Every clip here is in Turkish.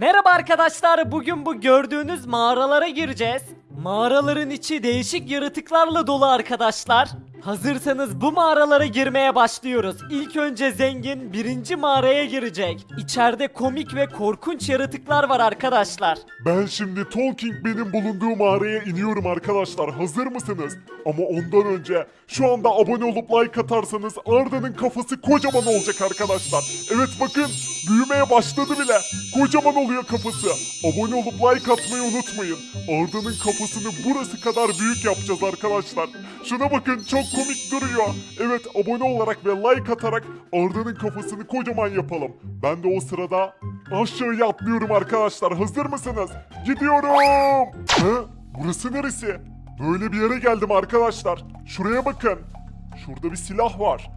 Merhaba arkadaşlar, bugün bu gördüğünüz mağaralara gireceğiz. Mağaraların içi değişik yaratıklarla dolu arkadaşlar. Hazırsanız bu mağaralara girmeye başlıyoruz. İlk önce zengin birinci mağaraya girecek. İçeride komik ve korkunç yaratıklar var arkadaşlar. Ben şimdi Talking benim bulunduğu mağaraya iniyorum arkadaşlar. Hazır mısınız? Ama ondan önce şu anda abone olup like atarsanız Arda'nın kafası kocaman olacak arkadaşlar. Evet bakın büyümeye başladı bile. Kocaman oluyor kafası. Abone olup like atmayı unutmayın. Arda'nın kafasını burası kadar büyük yapacağız arkadaşlar. Şuna bakın çok komik duruyor. Evet abone olarak ve like atarak Arda'nın kafasını kocaman yapalım. Ben de o sırada aşağıya atlıyorum arkadaşlar. Hazır mısınız? Gidiyorum. Hı? Burası neresi? Böyle bir yere geldim arkadaşlar. Şuraya bakın. Şurada bir silah var.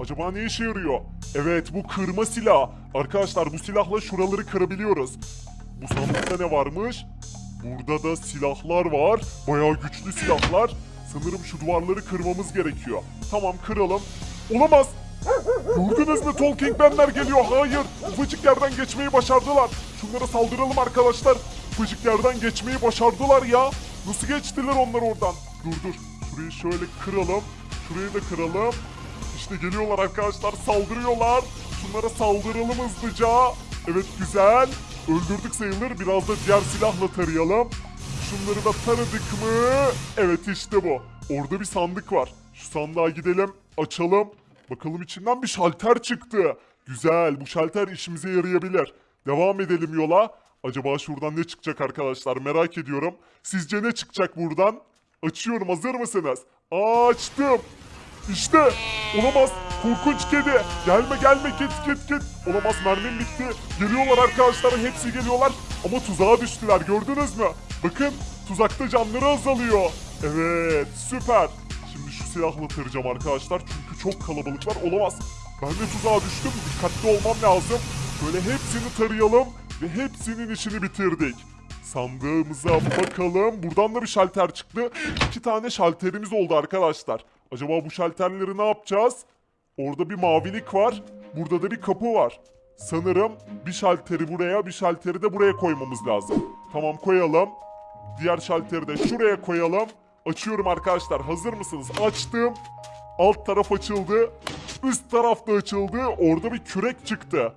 Acaba ne işe yarıyor? Evet bu kırma silah. Arkadaşlar bu silahla şuraları kırabiliyoruz. Bu sandıkta ne varmış? Burada da silahlar var. Bayağı güçlü silahlar. Sanırım şu duvarları kırmamız gerekiyor. Tamam kıralım. Olamaz. Gördünüz mü Talking Benler geliyor. Hayır. Ufacık yerden geçmeyi başardılar. Şunlara saldıralım arkadaşlar. Ufacık yerden geçmeyi başardılar ya. Nasıl geçtiler onlar oradan? Dur dur. Şurayı şöyle kıralım. Şurayı da kıralım. İşte geliyorlar arkadaşlar. Saldırıyorlar. Şunlara saldıralım hızlıca. Evet güzel. Öldürdük sayılır. Biraz da diğer silahla tarayalım. Şunları da taradık mı? Evet işte bu. Orada bir sandık var. Şu sandığa gidelim. Açalım. Bakalım içinden bir şalter çıktı. Güzel. Bu şalter işimize yarayabilir. Devam edelim yola. Acaba şuradan ne çıkacak arkadaşlar merak ediyorum. Sizce ne çıkacak buradan? Açıyorum hazır mısınız? Açtım. İşte olamaz korkunç kedi gelme gelme git git git olamaz mermim bitti geliyorlar arkadaşlar hepsi geliyorlar ama tuzağa düştüler gördünüz mü bakın tuzakta canları azalıyor evet süper şimdi şu silahla tarayacağım arkadaşlar çünkü çok kalabalıklar olamaz ben de tuzağa düştüm dikkatli olmam lazım böyle hepsini tarayalım ve hepsinin işini bitirdik Sandığımıza bakalım. Buradan da bir şalter çıktı. İki tane şalterimiz oldu arkadaşlar. Acaba bu şalterleri ne yapacağız? Orada bir mavilik var. Burada da bir kapı var. Sanırım bir şalteri buraya, bir şalteri de buraya koymamız lazım. Tamam koyalım. Diğer şalteri de şuraya koyalım. Açıyorum arkadaşlar. Hazır mısınız? Açtım. Alt taraf açıldı. Üst taraf da açıldı. Orada bir kürek çıktı.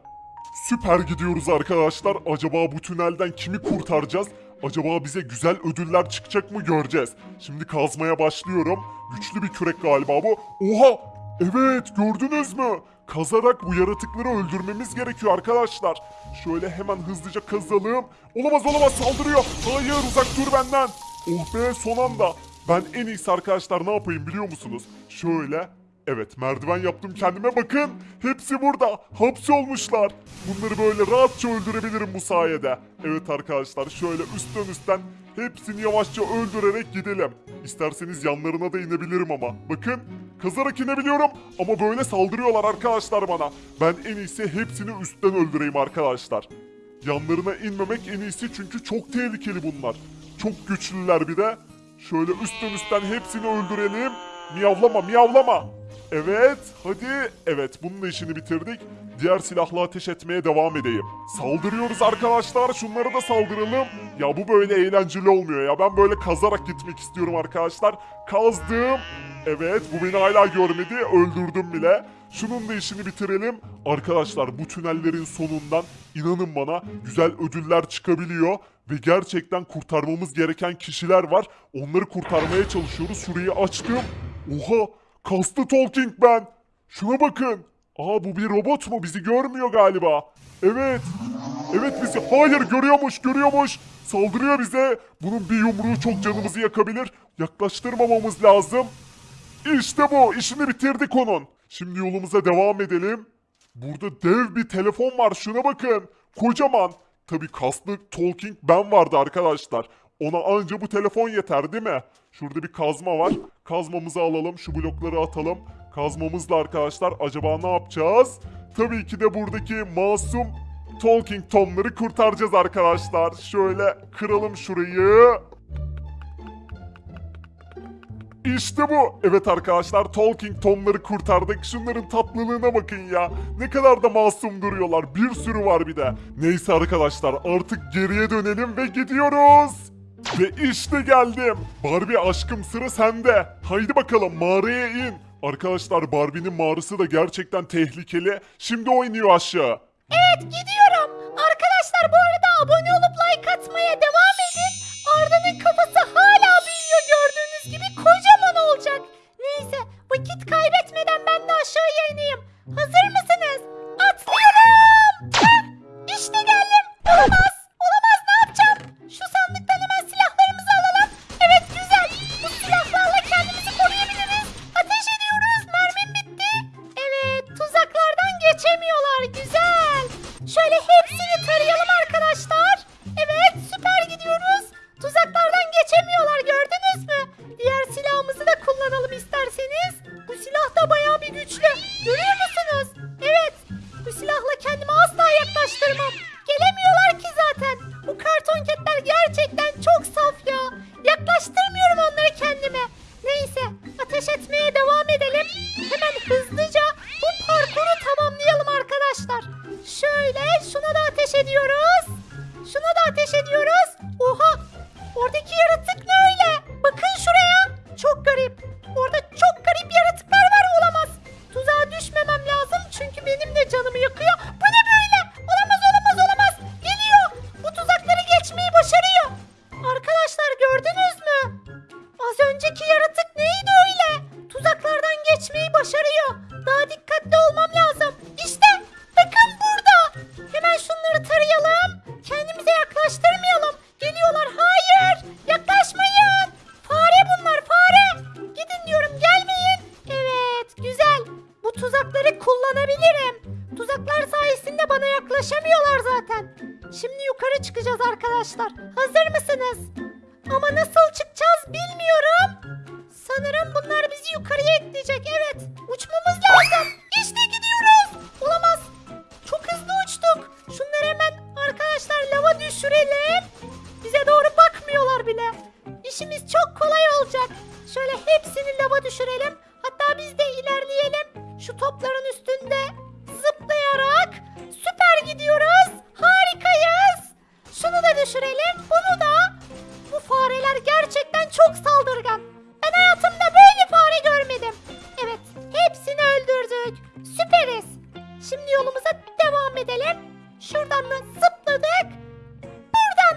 Süper gidiyoruz arkadaşlar. Acaba bu tünelden kimi kurtaracağız? Acaba bize güzel ödüller çıkacak mı göreceğiz. Şimdi kazmaya başlıyorum. Güçlü bir kürek galiba bu. Oha! Evet gördünüz mü? Kazarak bu yaratıkları öldürmemiz gerekiyor arkadaşlar. Şöyle hemen hızlıca kazalım. Olamaz olamaz saldırıyor. Hayır uzak dur benden. Oh be son anda. Ben en iyisi arkadaşlar ne yapayım biliyor musunuz? Şöyle Evet merdiven yaptım kendime bakın. Hepsi burada. Hapsolmuşlar. Bunları böyle rahatça öldürebilirim bu sayede. Evet arkadaşlar şöyle üstten üstten hepsini yavaşça öldürerek gidelim. İsterseniz yanlarına da inebilirim ama. Bakın kazarak inebiliyorum ama böyle saldırıyorlar arkadaşlar bana. Ben en iyisi hepsini üstten öldüreyim arkadaşlar. Yanlarına inmemek en iyisi çünkü çok tehlikeli bunlar. Çok güçlüler bir de. Şöyle üstten üstten hepsini öldürelim. Miyavlama miyavlama. Evet hadi. Evet bunun da işini bitirdik. Diğer silahla ateş etmeye devam edeyim. Saldırıyoruz arkadaşlar. Şunlara da saldıralım. Ya bu böyle eğlenceli olmuyor ya. Ben böyle kazarak gitmek istiyorum arkadaşlar. Kazdım. Evet bu beni hala görmedi. Öldürdüm bile. Şunun da işini bitirelim. Arkadaşlar bu tünellerin sonundan inanın bana güzel ödüller çıkabiliyor. Ve gerçekten kurtarmamız gereken kişiler var. Onları kurtarmaya çalışıyoruz. Şurayı açtım. Oha! Kastı Talking ben. Şuna bakın. Aa bu bir robot mu? Bizi görmüyor galiba. Evet. Evet bizi. Hayır görüyormuş görüyormuş. Saldırıyor bize. Bunun bir yumruğu çok canımızı yakabilir. Yaklaştırmamamız lazım. İşte bu. İşini bitirdik onun. Şimdi yolumuza devam edelim. Burada dev bir telefon var. Şuna bakın. Kocaman. Tabi kaslı Talking ben vardı arkadaşlar. Ona anca bu telefon yeter değil mi? Şurada bir kazma var. Kazmamızı alalım. Şu blokları atalım. Kazmamızla arkadaşlar acaba ne yapacağız? Tabii ki de buradaki masum Talking Tom'ları kurtaracağız arkadaşlar. Şöyle kıralım şurayı. İşte bu. Evet arkadaşlar Talking Tom'ları kurtardık. Şunların tatlılığına bakın ya. Ne kadar da masum duruyorlar. Bir sürü var bir de. Neyse arkadaşlar artık geriye dönelim ve gidiyoruz. Ve işte geldim. Barbie aşkım sıra sende. Haydi bakalım mağaraya in. Arkadaşlar Barbie'nin mağarası da gerçekten tehlikeli. Şimdi o iniyor aşağı. Evet gidiyorum. Arkadaşlar bu arada abone olup like atmaya devam edin. Arda'nın kafası hala büyüyor gördüğünüz gibi kocaman olacak. Neyse vakit kaybetmeden ben de aşağıya ineyim. Hazır çok saf ya. Yaklaştırmıyorum onları kendime. Neyse ateş etmeye devam Bu tuzakları kullanabilirim. Tuzaklar sayesinde bana yaklaşamıyorlar zaten. Şimdi yukarı çıkacağız arkadaşlar. Hazır mısınız? Ama nasıl çıkacağız bilmiyorum. Sanırım bunlar bizi yukarıya ekleyecek. Evet. Uçmamız lazım. İşte gidiyoruz. Olamaz. Çok hızlı uçtuk. Şunları hemen arkadaşlar lava düşürelim. Bize doğru bakmıyorlar bile. İşimiz çok kolay olacak. Şöyle hepsini lava düşürelim. Hatta biz de ilerleyelim. Şu topların üstünde zıplayarak süper gidiyoruz. Harikayız. Şunu da düşürelim. Bunu da. Bu fareler gerçekten çok saldırgan. Ben hayatımda böyle fare görmedim. Evet, hepsini öldürdük. Süperiz. Şimdi yolumuza devam edelim. Şuradan da zıpladık. Buradan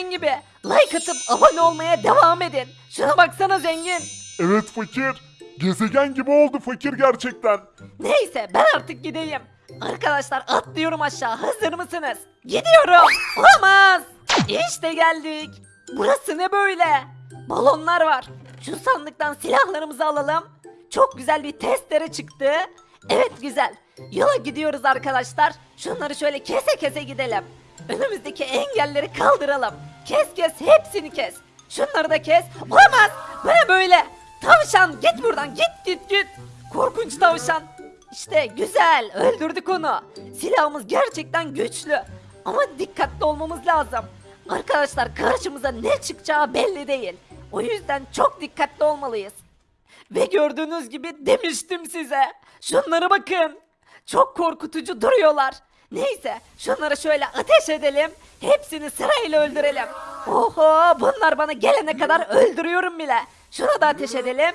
gezegen gibi. Like atıp abone olmaya devam edin. Şuna baksana zengin. Evet fakir. Gezegen gibi oldu fakir gerçekten. Neyse ben artık gideyim. Arkadaşlar atlıyorum aşağı. Hazır mısınız? Gidiyorum. Olamaz. İşte geldik. Burası ne böyle? Balonlar var. Şu sandıktan silahlarımızı alalım. Çok güzel bir testere çıktı. Evet güzel. Yola gidiyoruz arkadaşlar. Şunları şöyle kese kese gidelim. Önümüzdeki engelleri kaldıralım. Kes kes hepsini kes. Şunları da kes. Olamaz. Bu ne böyle? Tavşan git buradan git git git. Korkunç tavşan. İşte güzel öldürdük onu. Silahımız gerçekten güçlü. Ama dikkatli olmamız lazım. Arkadaşlar karşımıza ne çıkacağı belli değil. O yüzden çok dikkatli olmalıyız. Ve gördüğünüz gibi demiştim size. Şunlara bakın. Çok korkutucu duruyorlar. Neyse şunları şöyle ateş edelim. Hepsini sırayla öldürelim. Oho bunlar bana gelene kadar öldürüyorum bile. Şuna da ateş edelim.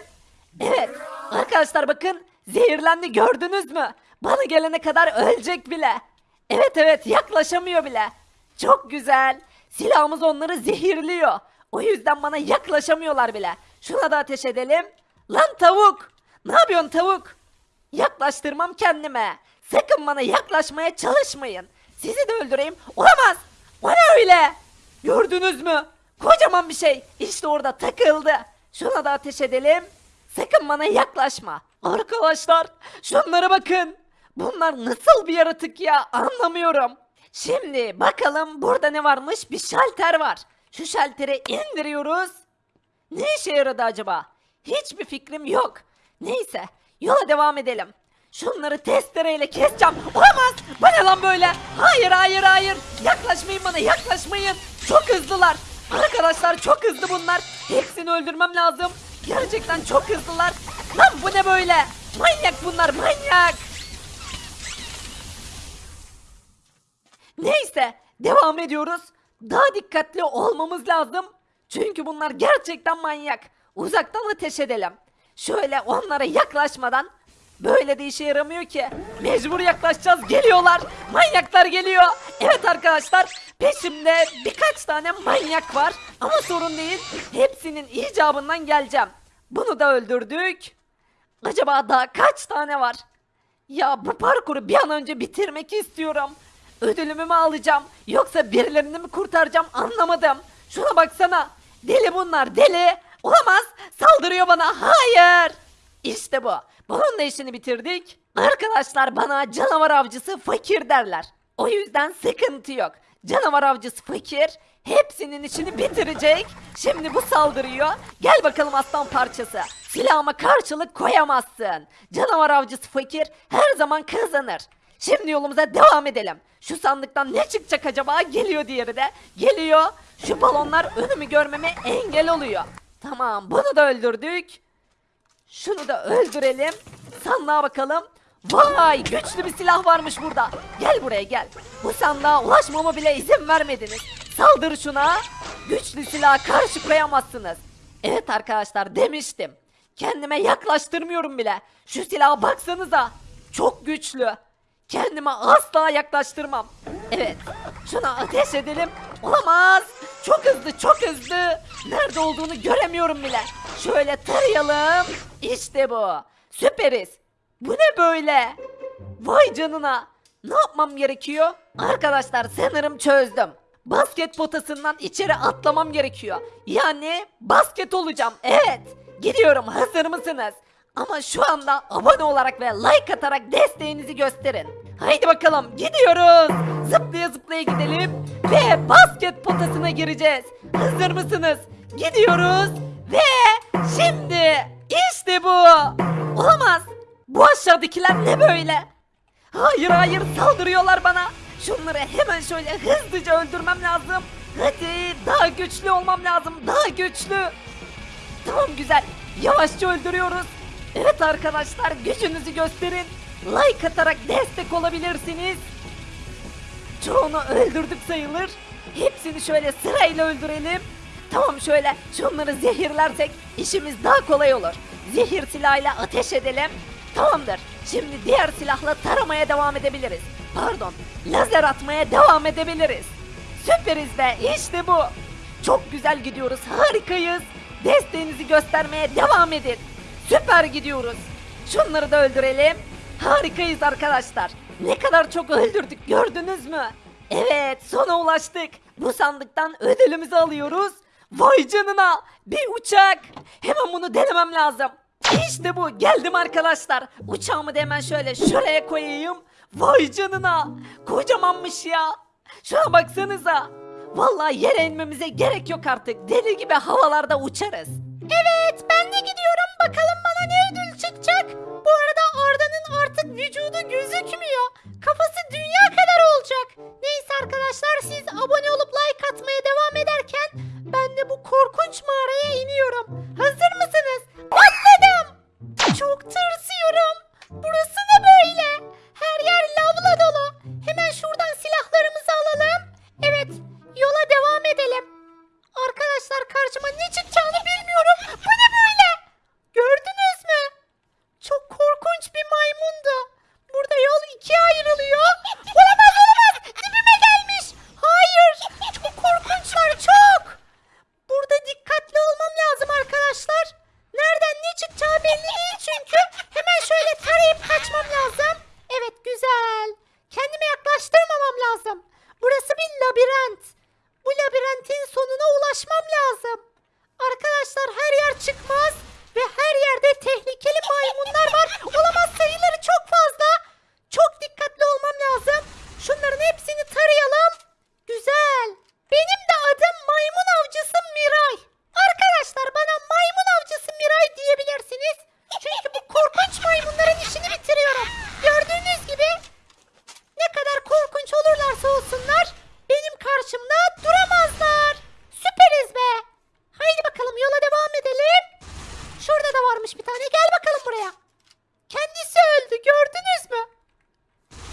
Evet arkadaşlar bakın zehirlendi gördünüz mü? Bana gelene kadar ölecek bile. Evet evet yaklaşamıyor bile. Çok güzel. Silahımız onları zehirliyor. O yüzden bana yaklaşamıyorlar bile. Şuna da ateş edelim. Lan tavuk! Ne yapıyorsun tavuk? Yaklaştırmam kendime. Sakın bana yaklaşmaya çalışmayın. Sizi de öldüreyim. Olamaz. O ne öyle? Gördünüz mü? Kocaman bir şey. İşte orada takıldı. Şuna da ateş edelim. Sakın bana yaklaşma. Arkadaşlar şunlara bakın. Bunlar nasıl bir yaratık ya anlamıyorum. Şimdi bakalım burada ne varmış? Bir şalter var. Şu şalteri indiriyoruz. Ne işe yaradı acaba? Hiçbir fikrim yok. Neyse yola devam edelim. Şunları testereyle keseceğim. Olamaz. Bu ne lan böyle? Hayır hayır hayır. Yaklaşmayın bana yaklaşmayın. Çok hızlılar. Arkadaşlar çok hızlı bunlar. Hepsini öldürmem lazım. Gerçekten çok hızlılar. Lan bu ne böyle? Manyak bunlar manyak. Neyse devam ediyoruz. Daha dikkatli olmamız lazım. Çünkü bunlar gerçekten manyak. Uzaktan ateş edelim. Şöyle onlara yaklaşmadan böyle de işe yaramıyor ki. Mecbur yaklaşacağız. Geliyorlar. Manyaklar geliyor. Evet arkadaşlar peşimde birkaç tane manyak var. Ama sorun değil. Hepsinin icabından geleceğim. Bunu da öldürdük. Acaba daha kaç tane var? Ya bu parkuru bir an önce bitirmek istiyorum. Ödülümü mü alacağım yoksa birilerini mi kurtaracağım anlamadım. Şuna baksana. Deli bunlar deli. Olamaz. Saldırıyor bana. Hayır. İşte bu. Da işini bitirdik. Arkadaşlar bana canavar avcısı fakir derler. O yüzden sıkıntı yok. Canavar avcısı fakir hepsinin işini bitirecek. Şimdi bu saldırıyor. Gel bakalım aslan parçası. Silahıma karşılık koyamazsın. Canavar avcısı fakir her zaman kazanır. Şimdi yolumuza devam edelim. Şu sandıktan ne çıkacak acaba? Geliyor diğeri de. Geliyor. Şu balonlar önümü görmeme engel oluyor. Tamam bunu da öldürdük. Şunu da öldürelim. Sandığa bakalım. Vay güçlü bir silah varmış burada. Gel buraya gel. Bu sandığa ulaşmama bile izin vermediniz. Saldır şuna. Güçlü silaha karşı koyamazsınız. Evet arkadaşlar demiştim. Kendime yaklaştırmıyorum bile. Şu silaha baksanıza. Çok güçlü. Kendime asla yaklaştırmam. Evet. Şuna ateş edelim. Olamaz. Çok hızlı çok hızlı. Nerede olduğunu göremiyorum bile. Şöyle tarayalım. İşte bu. Süperiz. Bu ne böyle? Vay canına. Ne yapmam gerekiyor? Arkadaşlar sanırım çözdüm. Basket potasından içeri atlamam gerekiyor. Yani basket olacağım. Evet. Gidiyorum. Hazır mısınız? Ama şu anda abone olarak ve like atarak desteğinizi gösterin. Haydi bakalım gidiyoruz. Zıplaya zıplaya gidelim ve basket potasına gireceğiz. Hazır mısınız? Gidiyoruz ve şimdi işte bu. Olamaz. Bu aşağıdakiler ne böyle? Hayır hayır saldırıyorlar bana. Şunları hemen şöyle hızlıca öldürmem lazım. Hadi daha güçlü olmam lazım. Daha güçlü. Tamam güzel. Yavaşça öldürüyoruz. Evet arkadaşlar gücünüzü gösterin. Like atarak destek olabilirsiniz. Çoğunu öldürdük sayılır. Hepsini şöyle sırayla öldürelim. Tamam şöyle şunları zehirlersek işimiz daha kolay olur. Zehir silahıyla ateş edelim. Tamamdır. Şimdi diğer silahla taramaya devam edebiliriz. Pardon, lazer atmaya devam edebiliriz. Süperiz be, işte bu. Çok güzel gidiyoruz, harikayız. Desteğinizi göstermeye devam edin. Süper gidiyoruz. Şunları da öldürelim. Harikayız arkadaşlar. Ne kadar çok öldürdük gördünüz mü? Evet sona ulaştık. Bu sandıktan ödülümüzü alıyoruz. Vay canına bir uçak. Hemen bunu denemem lazım. İşte bu geldim arkadaşlar. Uçağımı da hemen şöyle şuraya koyayım. Vay canına kocamanmış ya. Şuna baksanıza. Vallahi yere inmemize gerek yok artık. Deli gibi havalarda uçarız. Evet ben de gidiyorum. Bakalım vücudu gözükmüyor. Kafası dünya kadar olacak. Neyse arkadaşlar siz abone olup like atmaya devam ederken ben de bu korkunç mağaraya iniyorum. Hazır mısınız? Atladım. Çok tırsıyorum. Burası ne böyle? Her yer lavla dolu. Hemen şuradan silahlarımızı alalım. Evet yola devam edelim. Arkadaşlar karşıma ne çıkacağını bilmiyorum. Bu ne böyle? Gördünüz mü? Çok korkunç bir maymundu. Yol ikiye ayrılıyor. Olamaz olamaz. Dibime gelmiş. Hayır. Çok korkunçlar çok. Burada dikkatli olmam lazım arkadaşlar. Nereden ne çıkacağı belli değil çünkü. Hemen şöyle tarayıp kaçmam lazım. Evet güzel. Kendime yaklaştırmamam lazım. Burası bir labirent. Bu labirentin sonuna ulaşmam lazım. Arkadaşlar her yer çıkmaz ve her yerde tehlikeli maymunlar var. Olamaz sayıları çok fazla. Çok dikkatli olmam lazım. Şunların hepsini tarayalım. Güzel. Benim de adım maymun avcısı Miray. Arkadaşlar bana maymun avcısı Miray diyebilirsiniz. Çünkü bu korkunç maymunların işini bitiriyorum. Gördüğünüz gibi ne kadar korkunç olurlarsa olsunlar benim karşımda duramazlar. Süperiz be. Haydi bakalım yola devam edelim. Şurada da varmış bir tane. Gel bakalım buraya. Kendisi öldü gördünüz mü?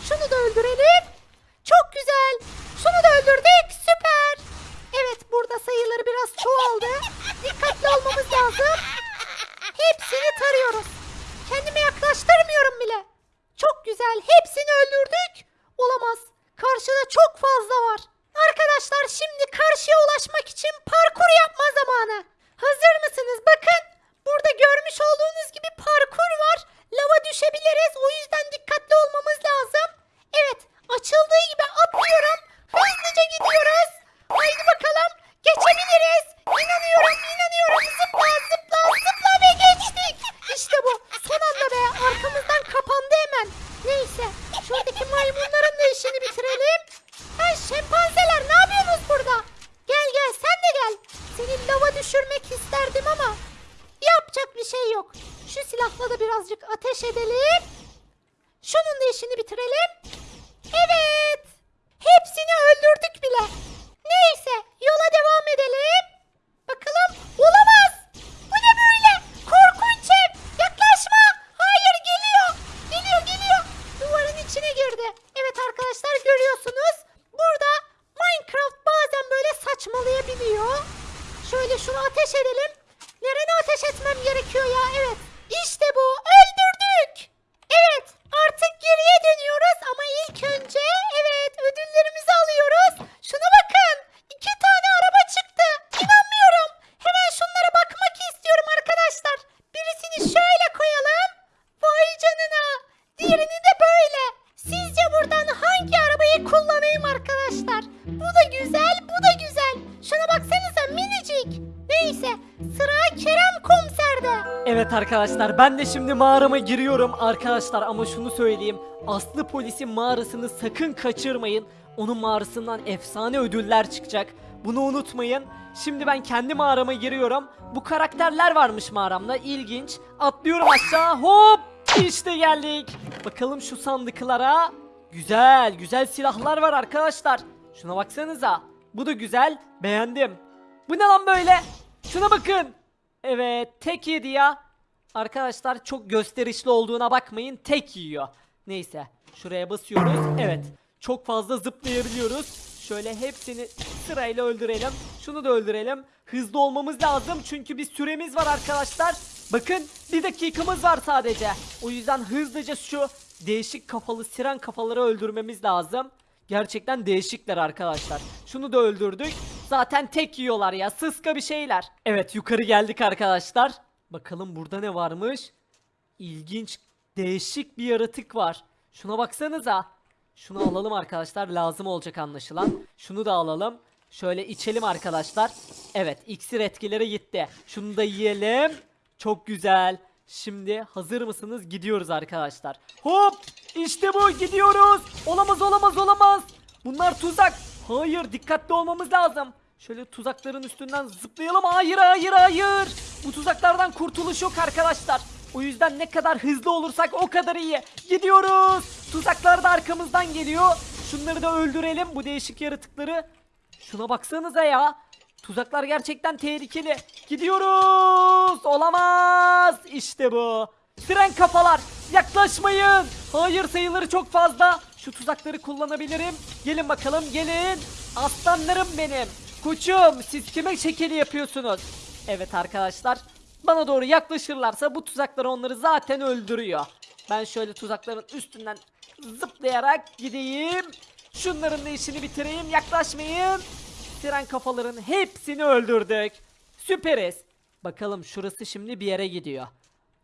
Şunu da öldürelim. Çok güzel. Şunu da öldürdük. Süper. Evet burada sayıları biraz çoğaldı. Dikkatli olmamız lazım. Hepsini tarıyoruz. Kendime yaklaştırmıyorum bile. Çok güzel. Hepsini öldürdük. Olamaz. Karşıda çok fazla var. Arkadaşlar şimdi karşıya ulaşmak için parkur yapma zamanı. Hazır mısınız? Bakın. Burada görmüş olduğunuz gibi parkur var. Lava düşebiliriz. O yüzden dikkatli olmamız lazım. Evet. Açıldığı gibi atlıyorum. Hızlıca gidiyoruz. Haydi bakalım. Geçebiliriz. İnanıyorum, inanıyorum. Zıpla, zıpla, zıpla ve geçtik. İşte bu. Son anda be. Arkamızdan kapandı hemen. Neyse. Şuradaki maymunların da işini bitirelim. Ha şempanzeler ne yapıyorsunuz burada? Gel gel sen de gel. Seni lava düşürmek isterdim ama yapacak bir şey yok. Şu silahla da birazcık ateş edelim. Şunun da işini bitirelim. Arkadaşlar ben de şimdi mağarama giriyorum arkadaşlar ama şunu söyleyeyim. Aslı polisin mağarasını sakın kaçırmayın. Onun mağarasından efsane ödüller çıkacak. Bunu unutmayın. Şimdi ben kendi mağarama giriyorum. Bu karakterler varmış mağaramda. İlginç. Atlıyorum aşağı. Hop! İşte geldik. Bakalım şu sandıklara. Güzel, güzel silahlar var arkadaşlar. Şuna baksanıza. Bu da güzel. Beğendim. Bu ne lan böyle? Şuna bakın. Evet, tek yedi ya. Arkadaşlar çok gösterişli olduğuna bakmayın. Tek yiyor. Neyse, şuraya basıyoruz. Evet, çok fazla zıplayabiliyoruz. Şöyle hepsini sırayla öldürelim. Şunu da öldürelim. Hızlı olmamız lazım çünkü bir süremiz var arkadaşlar. Bakın bir dakikamız var sadece. O yüzden hızlıca şu değişik kafalı siren kafaları öldürmemiz lazım. Gerçekten değişikler arkadaşlar. Şunu da öldürdük. Zaten tek yiyorlar ya. Sıska bir şeyler. Evet yukarı geldik arkadaşlar. Bakalım burada ne varmış? İlginç, değişik bir yaratık var. Şuna baksanıza. Şunu alalım arkadaşlar. Lazım olacak anlaşılan. Şunu da alalım. Şöyle içelim arkadaşlar. Evet iksir etkileri gitti. Şunu da yiyelim. Çok güzel. Şimdi hazır mısınız? Gidiyoruz arkadaşlar. Hop! İşte bu gidiyoruz. Olamaz olamaz olamaz. Bunlar tuzak. Hayır dikkatli olmamız lazım. Şöyle tuzakların üstünden zıplayalım. Hayır hayır hayır. Bu tuzaklardan kurtuluş yok arkadaşlar. O yüzden ne kadar hızlı olursak o kadar iyi. Gidiyoruz. Tuzaklar da arkamızdan geliyor. Şunları da öldürelim bu değişik yaratıkları. Şuna baksanıza ya. Tuzaklar gerçekten tehlikeli. Gidiyoruz. Olamaz. İşte bu. Tren kafalar. Yaklaşmayın. Hayır sayıları çok fazla. Şu tuzakları kullanabilirim. Gelin bakalım gelin. Aslanlarım benim. Koçum siz kime şekeli yapıyorsunuz? Evet arkadaşlar. Bana doğru yaklaşırlarsa bu tuzaklar onları zaten öldürüyor. Ben şöyle tuzakların üstünden zıplayarak gideyim. Şunların da işini bitireyim. Yaklaşmayın. Tren kafaların hepsini öldürdük. Süperiz. Bakalım şurası şimdi bir yere gidiyor.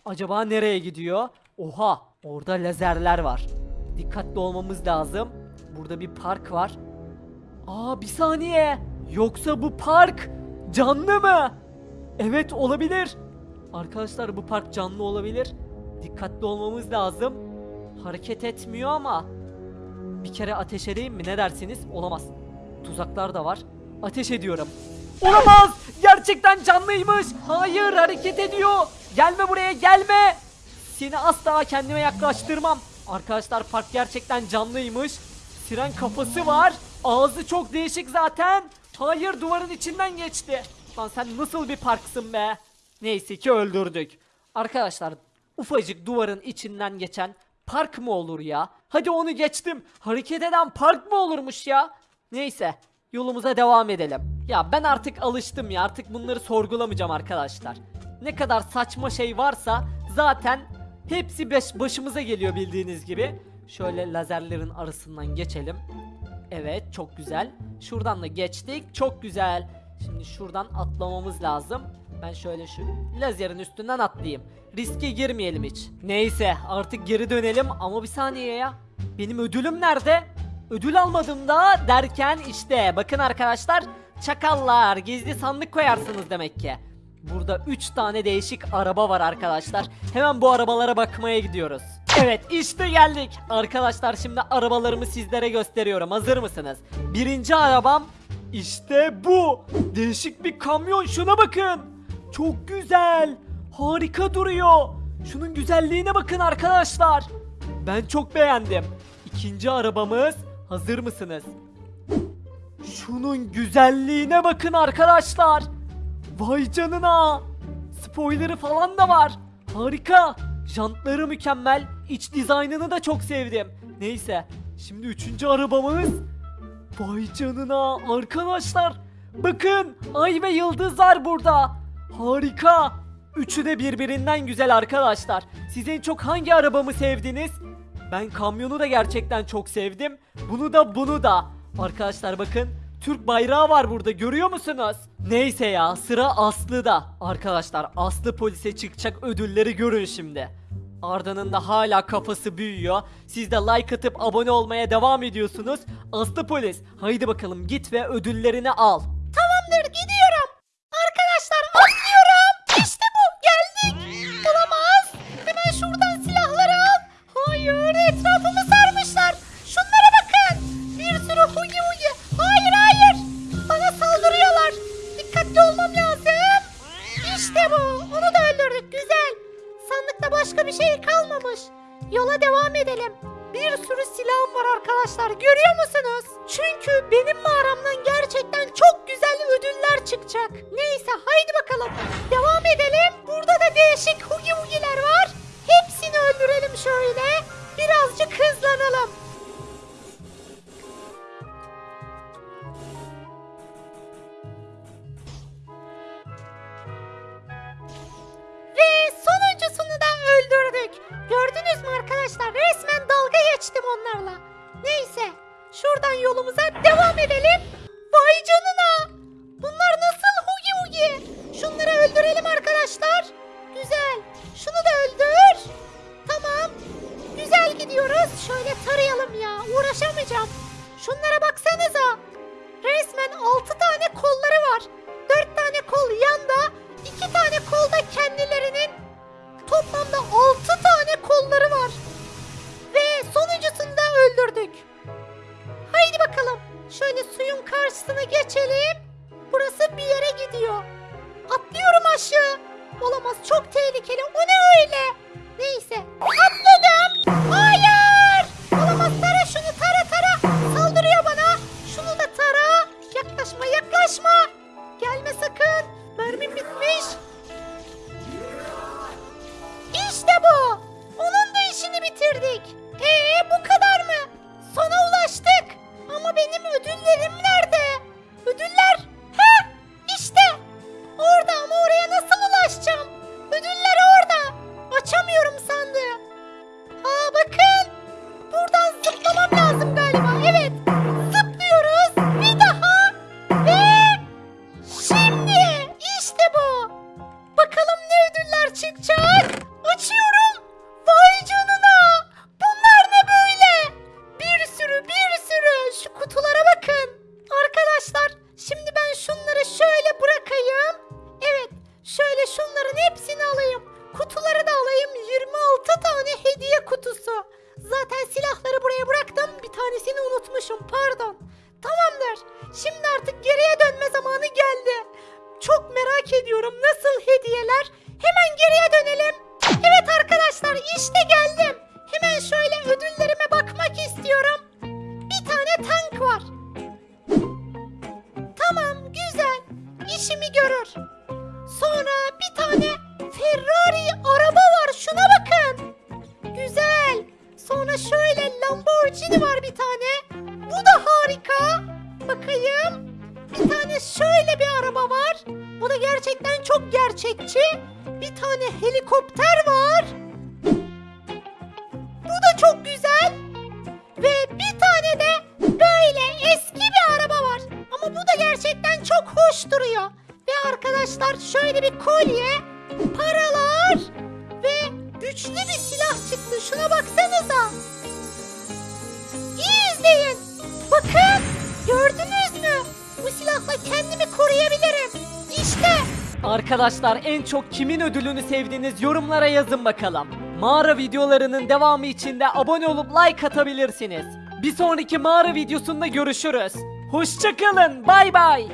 Acaba nereye gidiyor? Oha orada lazerler var. Dikkatli olmamız lazım. Burada bir park var. Aa bir saniye. Yoksa bu park canlı mı? Evet olabilir. Arkadaşlar bu park canlı olabilir. Dikkatli olmamız lazım. Hareket etmiyor ama bir kere ateş edeyim mi ne dersiniz? Olamaz. Tuzaklar da var. Ateş ediyorum. Olamaz! Gerçekten canlıymış. Hayır hareket ediyor. Gelme buraya gelme. Seni asla kendime yaklaştırmam. Arkadaşlar park gerçekten canlıymış. Siren kafası var. Ağzı çok değişik zaten. Hayır duvarın içinden geçti. Lan sen nasıl bir parksın be? Neyse ki öldürdük. Arkadaşlar ufacık duvarın içinden geçen park mı olur ya? Hadi onu geçtim. Hareket eden park mı olurmuş ya? Neyse yolumuza devam edelim. Ya ben artık alıştım ya artık bunları sorgulamayacağım arkadaşlar. Ne kadar saçma şey varsa zaten hepsi beş başımıza geliyor bildiğiniz gibi. Şöyle lazerlerin arasından geçelim. Evet çok güzel. Şuradan da geçtik. Çok güzel. Şimdi şuradan atlamamız lazım. Ben şöyle şu lazerin üstünden atlayayım. Riske girmeyelim hiç. Neyse artık geri dönelim ama bir saniye ya. Benim ödülüm nerede? Ödül almadım da derken işte bakın arkadaşlar çakallar gizli sandık koyarsınız demek ki. Burada 3 tane değişik araba var arkadaşlar. Hemen bu arabalara bakmaya gidiyoruz. Evet işte geldik. Arkadaşlar şimdi arabalarımı sizlere gösteriyorum. Hazır mısınız? Birinci arabam işte bu. Değişik bir kamyon şuna bakın. Çok güzel. Harika duruyor. Şunun güzelliğine bakın arkadaşlar. Ben çok beğendim. İkinci arabamız hazır mısınız? Şunun güzelliğine bakın arkadaşlar. Vay canına. Spoilerı falan da var. Harika. Jantları mükemmel. İç dizaynını da çok sevdim. Neyse. Şimdi üçüncü arabamız. Vay canına arkadaşlar. Bakın ay ve yıldız var burada. Harika. Üçü de birbirinden güzel arkadaşlar. Siz en çok hangi arabamı sevdiniz? Ben kamyonu da gerçekten çok sevdim. Bunu da bunu da. Arkadaşlar bakın Türk bayrağı var burada görüyor musunuz? Neyse ya sıra Aslı'da. Arkadaşlar Aslı polise çıkacak ödülleri görün şimdi. Arda'nın da hala kafası büyüyor. Siz de like atıp abone olmaya devam ediyorsunuz. Aslı polis haydi bakalım git ve ödüllerini al. Tamamdır gidiyorum. Neyse. Şuradan yolumuza devam edelim. Vay canına. Bunlar nasıl hugi hugi? Şunları öldürelim arkadaşlar. Güzel. Şunu da öldür. Tamam. Güzel gidiyoruz. Şöyle tarayalım ya. Uğraşamayacağım. Şunlara baksanıza. Resmen 6 tane kolları var. 4 tane kol yanda, 2 tane kol da kendilerinin toplamda 6 tane kolları var. Şöyle suyun geçelim. Burası bir yere gidiyor. Atlıyorum aşağı. Olamaz çok tehlikeli. O ne öyle? Neyse. Atladım. Hayır. Olamaz tara şunu tara tara. Saldırıyor bana. Şunu da tara. Yaklaşma yaklaşma. Gerçekten çok hoş duruyor. Ve arkadaşlar şöyle bir kolye, paralar ve güçlü bir silah çıktı. Şuna baksanıza. İyi izleyin. Bakın gördünüz mü? Bu silahla kendimi koruyabilirim. İşte Arkadaşlar en çok kimin ödülünü sevdiğiniz yorumlara yazın bakalım. Mağara videolarının devamı için de abone olup like atabilirsiniz. Bir sonraki mağara videosunda görüşürüz. Hoşçakalın bay bay.